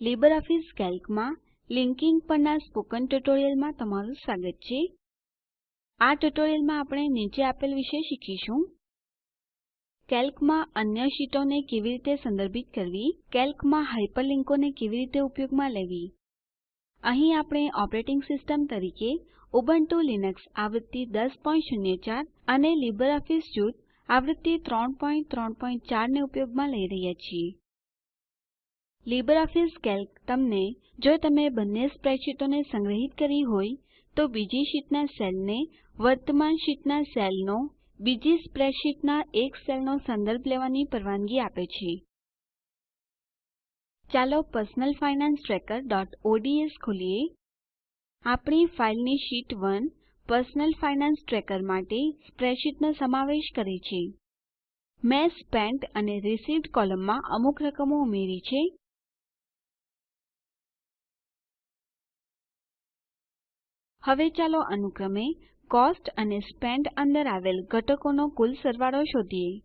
LibreOffice કેલ્કમાં linking પરના spoken ટ્યુટોરીયલમાં તમારું સ્વાગત છે. આ ટ્યુટોરીયલમાં આપણે નીચે આપેલ વિશે શીખીશું. કેલ્કમાં અન્ય શીટોને કેવી રીતે સંદર્ભિત કરવી? કેલ્કમાં હાયપરલીંકોને કેવી રીતે ઉપયોગમાં લેવી? અહીં આપણે ઓપરેટિંગ સિસ્ટમ તરીકે ઉબુન્ટુ લિનક્સ આવૃત્તિ 1004 અને LibreOffice સ્યુટ આવૃત્તિ 334 ને ઉપયોગમાં લઈ રહ્યા છીએ. લીબરઓફીસ કેલ્ક તમને જો તમે બંને સ્પ્રેડશીટોને સંગ્રહિત કરી હોય તો બીજી શીટના સેલને વર્તમાન શીટના સેલનો, બીજી સ્પ્રેડશીટના એક સેલનો સંદર્ભ લેવાની પરવાનગી આપે છે. ચાલો personal finance trackerઓડ્સ ખોલીએ. આપણી ફાઇલની શીટ 1 પર્સનલ ફાઇનાન્સ ટ્રેકર માટે સ્પ્રેડશીટનો સમાવેશ કરે છે. મેં સ્પેન્ટ અને રિસીવ્ડ કોલમમાં અમુક રકમો ઉમેરી છે. હવે ચાલો અનુક્રમે કોસ્ટ અને સ્પેન્ટ અંદર આવેલ ઘટકોનો કુલ સરવાળો શોધીએ.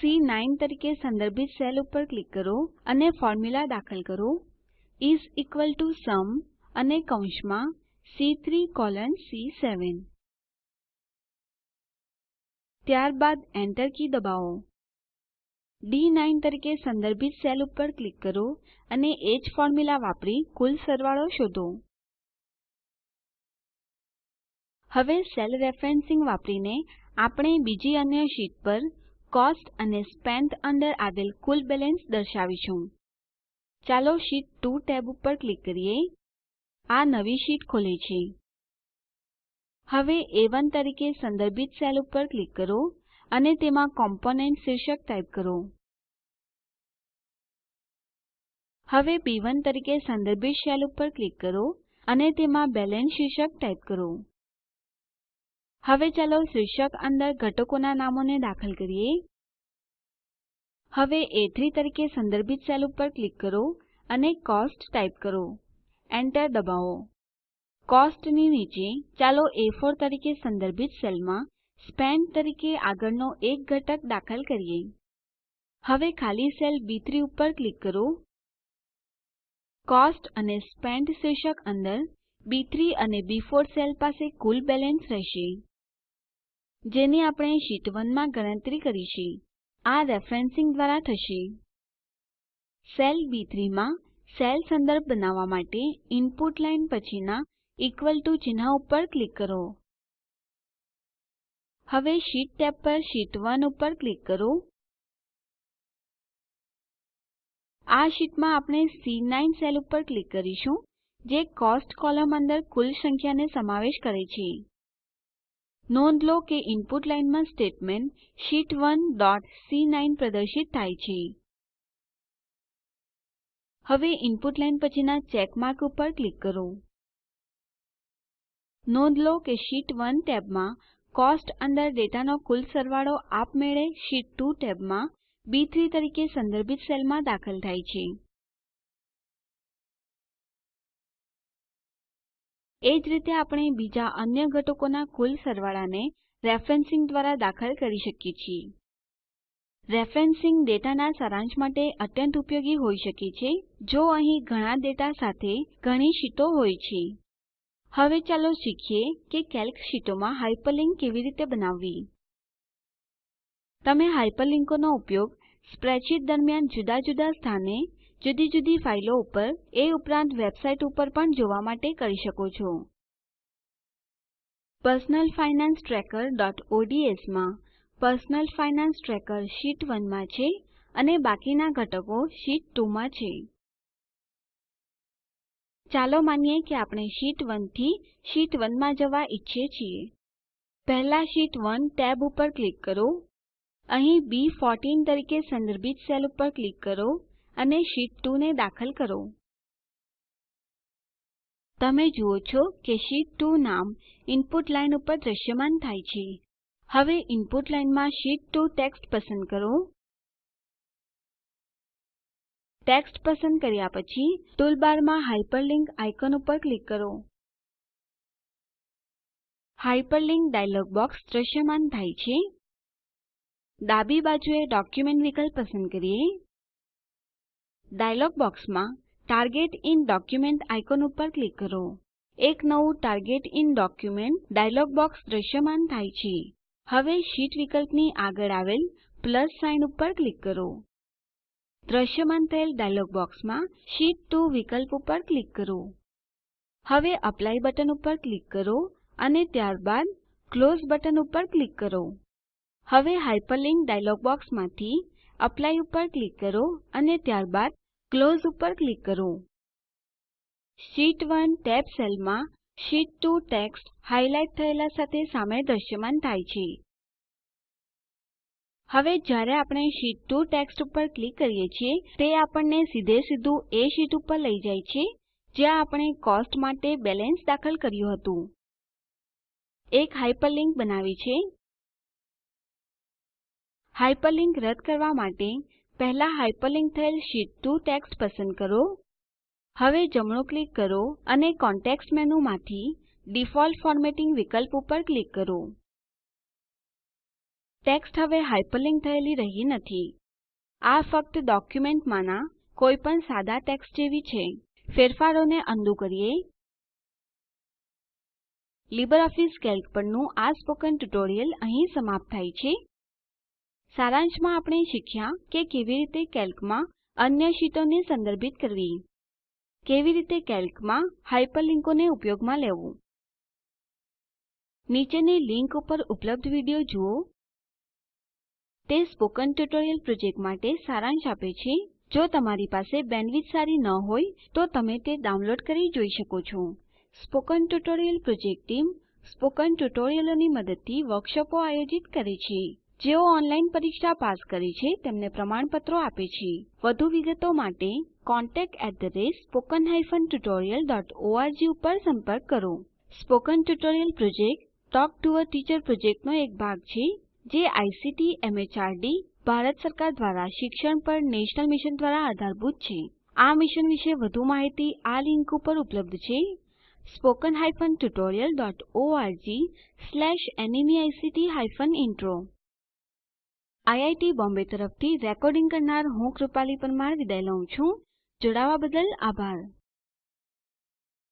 C9 તરીકે સંદર્ભિત સેલ ઉપર ક્લિક કરો અને ફોર્મ્યુલા દાખલ કરો. is ઇક્વલ to sum અને કૌંસમાં સી3 કોલન સી7 ત્યારબાદ એન્ટર કી દબાવો. D9 તરીકે સંદર્ભિત સેલ ઉપર ક્લિક કરો અને એ જ ફોર્મ્યુલા વાપરી કુલ સરવાળો શોધો. હવે સેલ રેફરેન્સિંગ વાપરીને આપણે બીજી અન્ય શીટ પર કોસ્ટ અને સ્પેન્ટ અંદર આવેલ કુલ બેલેન્સ દર્શાવીશું. ચાલો શીટ 2 ટેબ ઉપર ક્લિક કરીએ. આ નવી શીટ ખોલે છે. હવે A1 તરીકે સંદર્ભિત સેલ ઉપર ક્લિક કરો અને તેમાં કોમ્પોનન્ટ શીર્ષક ટાઈપ કરો. હવે B1 તરીકે સંદર્ભિત સેલ ઉપર ક્લિક કરો અને તેમાં બેલેન્સ શીર્ષક ટાઈપ કરો. હવે ચાલો શીર્ષક અંદર ઘટકોના નામોને દાખલ કરીએ. હવે એ3 તરીકે સંદર્ભિત સેલ ઉપર ક્લિક કરો અને કોસ્ટ ટાઈપ કરો. એન્ટર દબાવો. કોસ્ટની નીચે ચાલો એ4 તરીકે સંદર્ભિત સેલમાં સ્પેન્ટ તરીકે આગળનો એક ઘટક દાખલ કરીએ. હવે ખાલી સેલ બી3 ઉપર ક્લિક કરો. કોસ્ટ અને સ્પેન્ટ શીર્ષક અંદર બી3 અને બી4 સેલ પાસે કુલ બેલેન્સ રહેશે. જેની આપણે શીટ 1 માં ગણતરી કરી છે આ રેફરેન્સિંગ દ્વારા થશે. સેલ બી3 માં સેલ સંદર્ભ બનાવવા માટે ઇનપુટ લાઇન પછીના ઇક્વલ ટીઓ ચિહ્ન ઉપર ક્લિક કરો. હવે શીટ ટેબ પર શીટ 1 ઉપર ક્લિક કરો. આ શીટમાં આપણે સી9 સેલ ઉપર ક્લિક કરીશું, જે કોસ્ટ કોલમ અંદર કુલ સંખ્યાને સમાવેશ કરે છે. નોંધ લો કે ઇનપુટ લાઇનમાં સ્ટેટમેન્ટ શીટ 1 ડોટ સી9 પ્રદર્શિત થાય છે. હવે ઇનપુટ લાઇન પછીના ચેક માર્ક ઉપર ક્લિક કરો. નોંધ લો કે શીટ 1 ટેબમાં કોસ્ટ અંદર ડેટાનો કુલ સરવાળો આપમેળે શીટ 2 ટેબમાં બી3 તરીકે સંદર્ભિત સેલમાં દાખલ થાય છે. એ જ રીતે આપણે બીજા અન્ય ઘટકોના કુલ સરવાળાને રેફરેન્સિંગ દ્વારા દાખલ કરી શકીએ છીએ. રેફરેન્સિંગ ડેટાના સારાંશ માટે અત્યંત ઉપયોગી હોઈ શકે છે, જો અહીં ઘણા ડેટા સાથે ઘણી શીટો હોય છે. હવે ચાલો શીખીએ કે કેલ્ક શીટોમાં હાયપરલીંક કેવી રીતે બનાવવી. તમે હાયપરલીંકોનો ઉપયોગ સ્પ્રેડશીટ દરમિયાન જુદા જુદા સ્થાને જુદી જુદી ફાઈલો ઉપર એ ઉપરાંત વેબસાઇટ ઉપર પણ જોવા માટે કરી શકો છો. પર્સનલ ફાઇનાન્સ trackerઓડ્સમાં પર્સનલ ફાઇનાન્સ ટ્રેકર શીટ 1 માં છે અને બાકીના ઘટકો શીટ 2 માં છે. ચાલો માનીએ કે આપણે શીટ 1 થી શીટ 1 માં જવા ઈચ્છીએ છીએ. પહેલા શીટ 1 ટેબ ઉપર ક્લિક કરો. અહીં બી14 તરીકે સંદર્ભિત સેલ ઉપર ક્લિક કરો. અને શીટ 2 ને દાખલ કરો. તમે જુઓ છો કે શીટ 2 નામ ઇનપુટ લાઇન ઉપર દ્રશ્યમાન થાય છે. હવે ઇનપુટ લાઇનમાં શીટ 2 ટેક્સ્ટ પસંદ કરો. ટેક્સ્ટ પસંદ કર્યા પછી ટૂલબારમાં હાયપરલિંક આઇકોન ઉપર ક્લિક કરો. હાયપરલિંક ડાયલોગ બોક્સ દ્રશ્યમાન થાય છે. ડાબી બાજુએ ડોક્યુમેન્ટ વિકલ્પ પસંદ કરીએ. ડાયલોગ બોક્સમાં ટાર્ગેટ ઇન ડોક્યુમેન્ટ આઇકોન ઉપર ક્લિક કરો. એક નવું target in document dialog box દ્રશ્યમાન થાય છે. હવે શીટ વિકલ્પની આગળ આવેલ પ્લસ સાઇન ઉપર ક્લિક કરો. દ્રશ્યમાન થયેલ ડાયલોગ બોક્સમાં શીટ 2 વિકલ્પ ઉપર ક્લિક કરો. હવે એપ્લાય બટન ઉપર ક્લિક કરો અને ત્યારબાદ ક્લોઝ બટન ઉપર ક્લિક કરો. હવે હાયપરલિંક ડાયલોગ બોક્સમાંથી એપ્લાય ઉપર ક્લિક કરો અને ત્યારબાદ ક્લોઝ ઉપર ક્લિક કરો. શીટ 1 ટેબ સેલમાં શીટ 2 ટેક્સ્ટ હાઇલાઇટ થયેલા સાથે સામે દ્રશ્યમાન થાય છે. હવે જ્યારે આપણે શીટ 2 ટેક્સ્ટ ઉપર ક્લિક કરીએ છીએ, તે આપણને સીધે સીધું એ શીટ ઉપર લઈ જાય છે, જ્યાં આપણે કોસ્ટ માટે બેલેન્સ દાખલ કર્યું હતું. એક હાઇપરલિંક બનાવી છે. હાઇપરલિંક રદ કરવા માટે પહેલા હાઇપરલિંક થયેલ શીટ 2 ટેક્સ્ટ પસંદ કરો. હવે જમણું ક્લિક કરો અને કોન્ટેક્સ્ટ મેનુ માંથી ડિફોલ્ટ ફોર્મેટિંગ વિકલ્પ ઉપર ક્લિક કરો. ટેક્સ્ટ હવે હાઇપરલિંક થયેલી રહી નથી. આ ફક્ત ડોક્યુમેન્ટમાંના કોઈપણ સાદા ટેક્સ્ટ જેવી છે. ફેરફારોને અન્ડું કરીએ. લીબરઓફીસ કેલ્ક પરનું આ સ્પોકન ટ્યુટોરીયલ અહીં સમાપ્ત થાય છે. સારાંશમાં આપણે શીખ્યા કે કેવી રીતે કેલ્કમાં અન્ય શીટોને સંદર્ભિત કરવી. કેવી રીતે કેલ્કમાં હાયપરલિંકોને ઉપયોગમાં લેવું. નીચેની લીંક ઉપર ઉપલબ્ધ વીડિયો જુઓ. તે સ્પોકન ટ્યુટોરીયલ પ્રોજેક્ટ માટે સારાંશ આપે છે. જો તમારી પાસે બેન્ડવિડ્થ સારી ન હોય, તો તમે તે ડાઉનલોડ કરી જોઈ શકો છો. Spoken tutorial project team spoken ટ્યુટોરીયલોની મદદથી વર્કશોપો આયોજિત કરે છે. જેઓ ઓનલાઈન પરીક્ષા પાસ કરે છે, તેમને પ્રમાણપત્રો આપે છે. વધુ વિગતો માટે contactspoken tutorialorg ઉપર સંપર્ક કરો. Spoken tutorial project talk to a teacher પ્રોજેક્ટનો એક ભાગ છે, જે આઇસીટી એમએચઆરડી ભારત સરકાર દ્વારા શિક્ષણ પર નેશનલ મિશન દ્વારા આધારભૂત છે. આ મિશન વિશે વધુ માહિતી આ લિંક ઉપર ઉપલબ્ધ છે. NMEICT hyphen intro IIT Bombay તરફથી રેકોર્ડિંગ કરનાર હું કૃપાલી પરમાર વિદાય લઉં છું. જોડાવા બદલ આભાર.